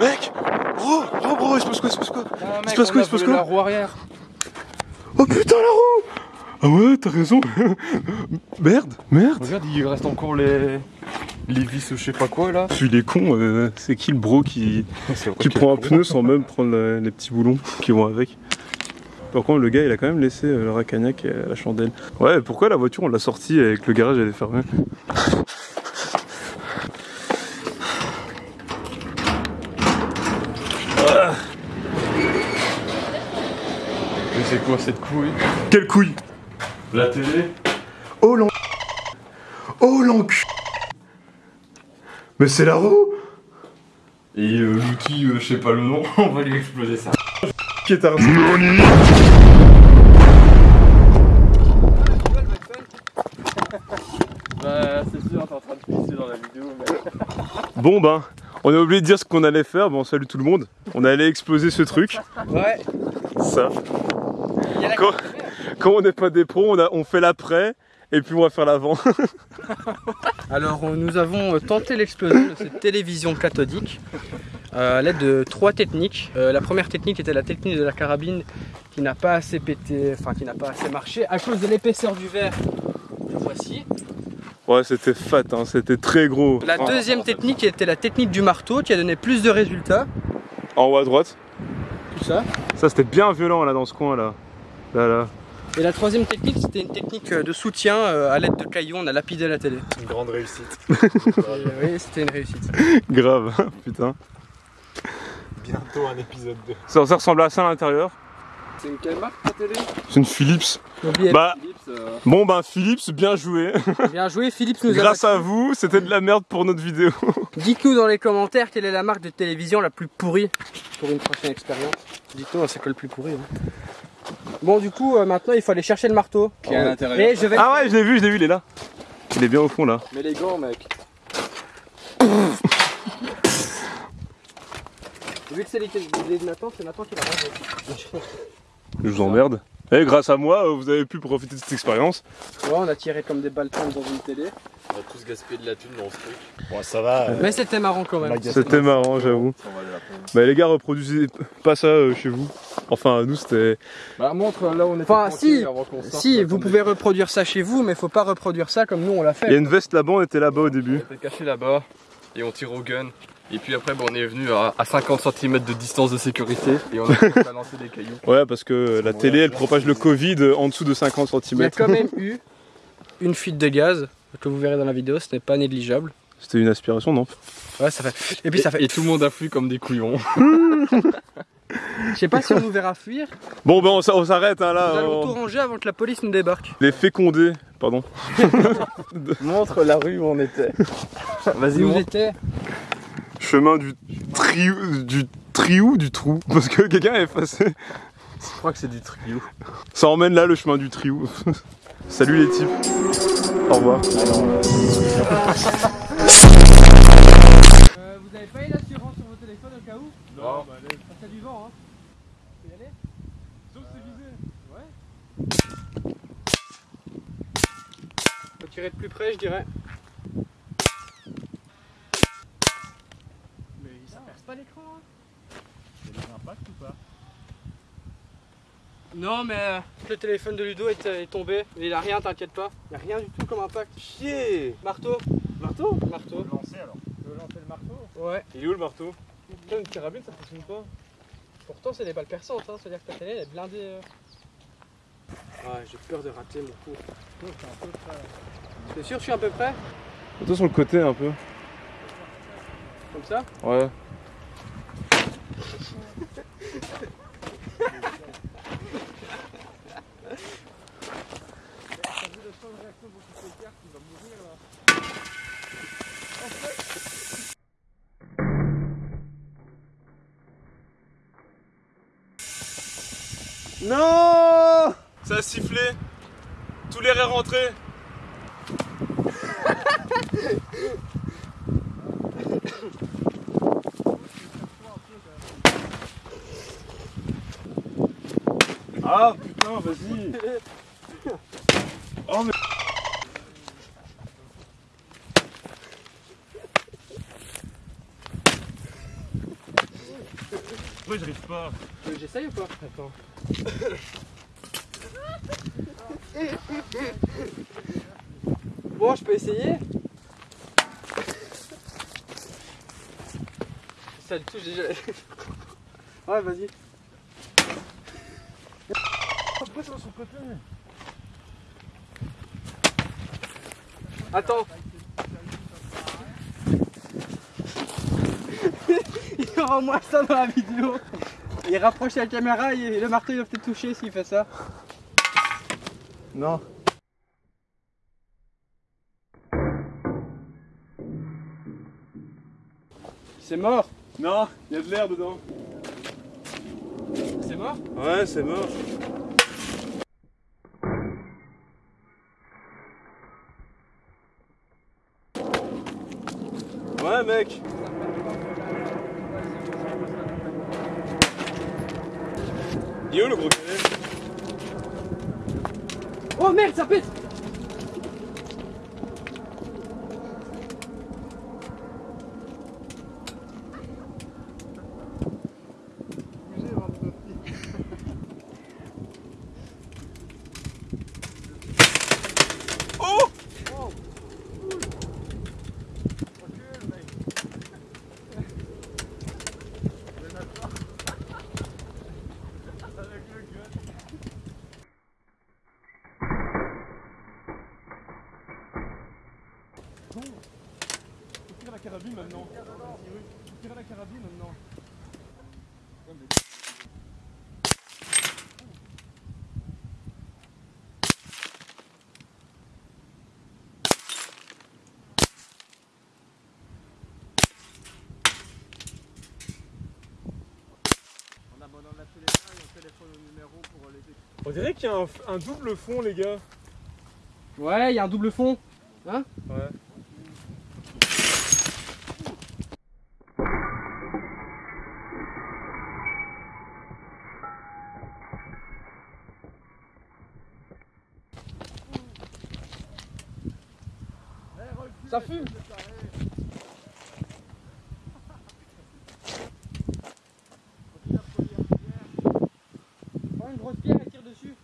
Mec Bro Bro, bro, il se passe quoi, il se passe quoi Ah, Il se passe quoi, il se passe quoi La roue arrière. Oh putain, la roue Ah ouais, t'as raison Merde, merde Regarde, il reste encore les. Les vis, je sais pas quoi là. Celui il est con, euh, c'est qui le bro qui, qui prend un pneu sans même prendre la- les petits boulons qui vont avec Par contre, le gars il a quand même laissé euh, le racagnac et la chandelle. Ouais, pourquoi la voiture on l'a sortie avec le garage elle est fermée? Quoi cette couille Quelle couille La télé Oh l'en... Oh l'encu... Mais c'est la roue Et euh, l'outil, euh, je sais pas le nom, on va lui exploser ça. qui est arrêté. Bah, c'est sûr, t'es en train de pisser dans la vidéo, mais. Bon ben, on a oublié de dire ce qu'on allait faire, bon salut tout le monde. On allait exploser ce truc, Ouais. ça. Quand, quand on n'est pas des pros, on, a- on fait l'après et puis on va faire l'avant. Alors euh, nous avons euh, tenté l'explosion de cette télévision cathodique euh, à l'aide de trois techniques. Euh, la première technique était la technique de la carabine qui n'a pas assez pété, enfin qui n'a pas assez marché à cause de l'épaisseur du verre. que Voici. Ouais, c'était fat, hein, c'était très gros. La deuxième technique était la technique du marteau qui a donné plus de résultats. En haut à droite. Tout ça. Ça c'était bien violent là dans ce coin là. Là là. Et la troisième technique c'était une technique euh, de soutien euh, à l'aide de cailloux. On a lapidé la télé. Une grande réussite. Euh, oui, c'était une réussite. Grave, putain. Bientôt un épisode 2. Ça, ça ressemble à ça à l'intérieur. C'est une quelle marque ta télé? C'est une Philips. Bah, Philips, euh, bon ben Philips, bien joué. Bien joué, Philippe nous a Grâce à vous, c'était de la merde pour notre vidéo. Dites-nous dans les commentaires quelle est la marque de télévision la plus pourrie pour une prochaine expérience. Dites-nous, c'est quoi le plus pourri hein. Bon, du coup, euh, maintenant il faut aller chercher le marteau. qui est à l'intérieur. Et je vais. Ah ouais, je l'ai vu, je l'ai vu, il est là. Il est bien au fond là. Mais les gants, mec. Vu que c'est l'idée de Nathan, c'est Nathan qui va ranger. Je vous emmerde. Et grâce à moi, euh, vous avez pu profiter de cette expérience. Ouais, on a tiré comme des baltons dans une télé. On va tous gaspiller de la thune dans ce truc. Bon, ça va. euh, Mais c'était marrant quand même. C'était marrant, j'avoue. Bah les gars, reproduisez pas ça euh, chez vous. Enfin, nous c'était. Bah, montre là où on était. Enfin, si, avant qu'on sorte, Si, là, vous pouvez reproduire ça chez vous, mais faut pas reproduire ça comme nous on l'a Il y a fait. une veste là-bas, on était là-bas au début. On était caché là-bas et on tire au gun. Et puis après, bah, on est venu à, à 50 cm de distance de sécurité et on a lancer des cailloux. Ouais, parce que la télé elle propage le Covid en dessous de 50 Il y a cm. quand même eu une fuite de gaz que vous verrez dans la vidéo, ce n'est pas négligeable. C'était une aspiration, non? Ouais, ça fait. Et puis ça fait. Et tout le monde a fui comme des couillons. Je sais pas si on nous verra fuir. Bon, ben on, s- on s'arrête hein, là. Nous allons tout on- ranger avant que la police nous débarque. Les fécondés, pardon. Montre la rue où on était. Vas-y, Nous montre. était Chemin du triou, du triou, du trou. Parce que quelqu'un a effacé. Je crois que c'est du trio. Ça emmène là le chemin du triou. Salut les types. Au revoir. Euh, vous avez pas eu l'assurance sur vos téléphones au cas où? Non, Ça fait du vent, hein. Faut y aller Sauf c'est visé. Ouais. Faut tirer de plus près, je dirais. Mais ça perce pas l'écran, hein Il y a des impacts ou pas? Non, mais euh, le téléphone de Ludo est, est tombé. Il a rien, t'inquiète pas. Il a rien du tout comme impact. Chier Marteau Marteau? Marteau. Lancer alors. Tu veux lancer le marteau Ouais. Il est où le marteau? Putain, une carabine, ça fonctionne pas. Pourtant, c'est des balles perçantes, hein. c'est-à-dire que ta télé elle est blindée. euh. Ouais, j'ai peur de rater mon cours. T'es sûr que je suis à peu près? Toi sur le côté un peu. Comme ça? Ouais. Non Ça a sifflé. Tout l'air est rentré. Ah putain, vas-y. Oh mais. Pourquoi j'arrive pas? J'essaye ou pas? Attends. Bon, je peux essayer Ça le touche déjà. Ouais, vas-y. Pourquoi ça va sur le côté? Attends. Il y aura au moins ça dans la vidéo. Il rapproche la caméra et le marteau il va peut-être toucher s'il fait ça. Non. C'est mort. Non, il y a de l'air dedans. C'est mort? Ouais, c'est mort. Ouais, mec. Il est où le gros canet Oh merde, ça pète Tire la carabine maintenant. Tire la carabine maintenant. On abandonne la téléphone et on téléphone au numéro pour les On dirait qu'il y a un, un double fond, les gars. Ouais, il y a un double fond. Ouais. Ça fume Prends une grosse pierre et tire dessus.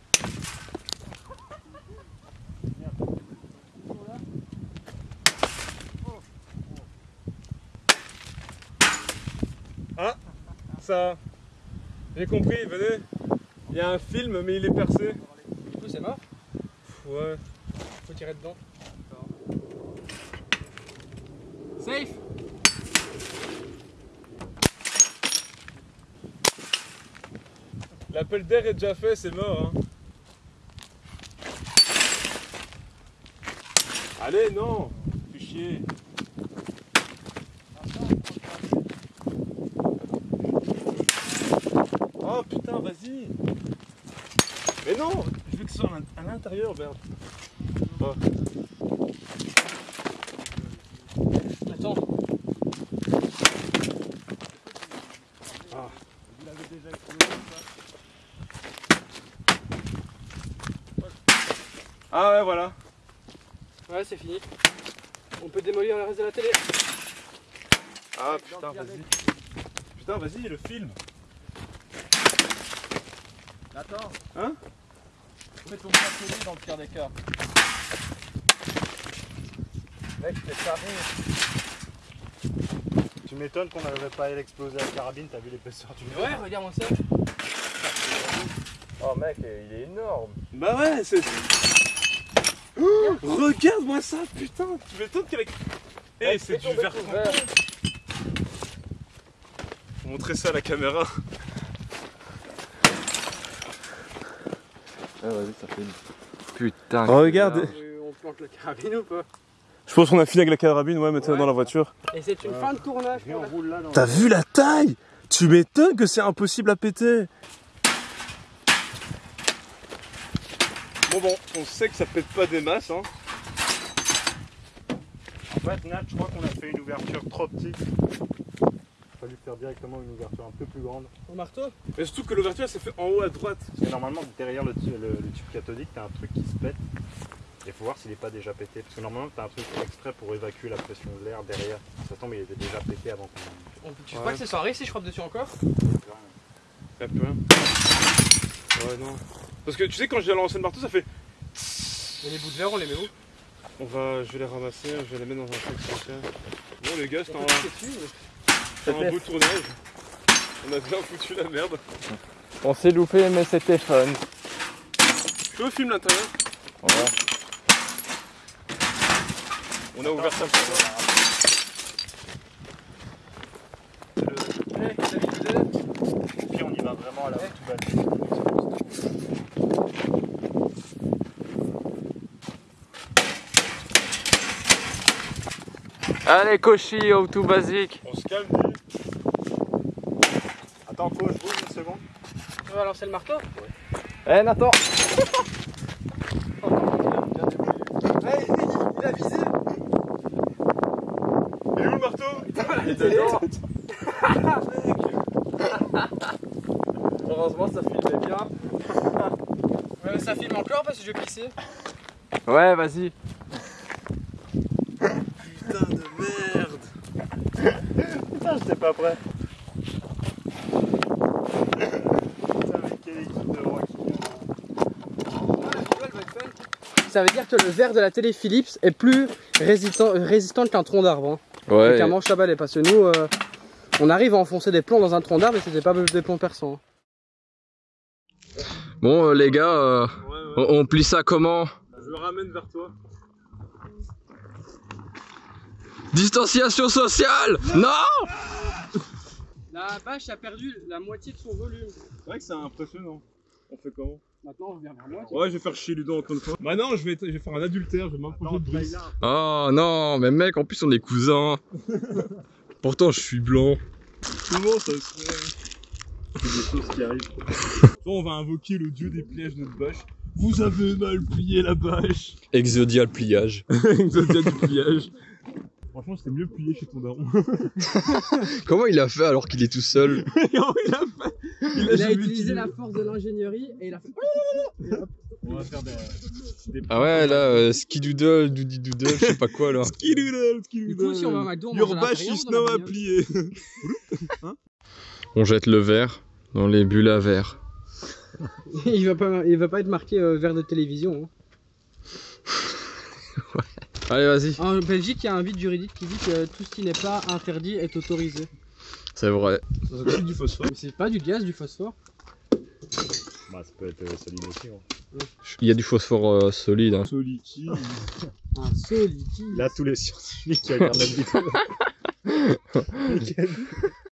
Ça. J'ai compris, venez. Il y a un film, mais il est percé. Du coup, c'est mort. Ouais. Faut tirer dedans. Safe L'appel d'air est déjà fait, c'est mort. Hein. Allez, non Fais chier. Oh putain, vas-y Mais non Je veux que ce soit à l'in- à l'intérieur, Bert. Oh. Ah ouais, voilà. Ouais, c'est fini. On peut démolir le reste de la télé. Ah putain, vas-y. Putain, vas-y, le film. Attends. Hein? Fais ton bracelet dans le pire des cas. Mec, t'es taré. Tu m'étonnes qu'on n'arrivait pas à l'exploser à la carabine, t'as vu l'épaisseur du mur Ouais, regarde-moi ça. Oh mec, il est énorme. Bah ouais, c'est. Oh, Regarde-moi ça, putain Tu m'étonnes qu'avec. Eh, c'est du verre. Faut montrer ça à la caméra. Ah vas-y, ça fait une... Putain. Regarde. Euh, on plante la carabine ou pas? Je pense qu'on a fini avec la carabine, ouais, maintenant Ouais. dans la voiture. Et c'est une fin de tournage. T'as vu la taille? Tu m'étonnes que c'est impossible à péter. Bon bon, on sait que ça pète pas des masses, hein. En fait, Nat, je crois qu'on a fait une ouverture trop petite. Il fallu faire directement une ouverture un peu plus grande. Au marteau Mais surtout que l'ouverture elle s'est fait en haut à droite. Parce que normalement, derrière le- le tube cathodique, t'as un truc qui se pète. Et faut voir s'il n'est pas déjà pété. Parce que normalement, t'as un truc exprès pour évacuer la pression de l'air derrière. Ça tombe, il était déjà pété avant qu'on. On- Tu Ouais. crois que c'est sans risque si je frappe dessus encore Y'a plus rien. Ouais, non. Parce que tu sais, quand j'ai lancé le marteau, ça fait. Et les bouts de verre, on les met où On va, je vais les ramasser, je vais les mettre dans un sac spécial. Bon, les gars, c'était un, un beau tournage. On a bien foutu la merde. On s'est loupé, mais c'était fun. Je fais au film l'intérieur. Voilà. On a ouvert ça pour toi. Et puis on y va vraiment à la tout bas. Allez, Koshi, au tout basique. On se calme, dis. Attends, coach, bouge une seconde. Tu vas lancer le marteau Eh, Nathan Il a visé Marteau Il était dedans Heureusement, ça filmait bien. Euh, ça filme encore parce que je vais pisser. Ouais, vas-y. Putain de merde. Putain, j'étais pas prêt. Putain, mais quelle équipe de rock. Ça veut dire que le verre de la télé Philips est plus résistant, résistant qu'un tronc d'arbre. Hein, Ouais. qu'un manche à balai. Parce que nous, euh, on arrive à enfoncer des plombs dans un tronc d'arbre et c'était pas des plombs perçants. hein. Bon, euh, les gars, euh, Ouais, ouais. on, on plie ça comment? Je le ramène vers toi. Distanciation sociale Non La bâche a perdu la moitié de son volume. C'est vrai que c'est impressionnant. On fait comment? Maintenant, on revient vers moi. Ouais, je vais faire chier Ludo encore une fois. Bah non, je vais, je vais faire un adultère, je vais m'approcher de Brice. Oh non, mais mec, en plus on est cousins. Pourtant, je suis blanc. Comment ça se fait C'est des choses qui arrivent. Soit on va invoquer le dieu des pliages de notre bâche. Vous avez mal plié la bâche. Exodial pliage. Exodia du pliage. Franchement, c'était mieux plié chez ton daron. Comment il a fait alors qu'il est tout seul Comment il a fait Il a utilisé utilisé. la force de l'ingénierie et il a fait. On va faire des. des Ah ouais, là, euh, skidoodle, doody doodle, je sais pas quoi là. Skidoodle, skidoodle. Du coup, si on va à McDo, on Your is now à plier. On jette le verre dans les bulles à verre. il, va pas, il va pas être marqué euh, verre de télévision. hein. Allez, vas-y. En Belgique, il y a un vide juridique qui dit que tout ce qui n'est pas interdit est autorisé. C'est vrai. C'est du phosphore. Mais c'est pas du gaz, du phosphore. Bah, ça peut être euh, solide aussi. hein. Il y a du phosphore euh, solide. hein. Soliki. Un seul liquide. Là, tous les scientifiques qui regardent la vidéo.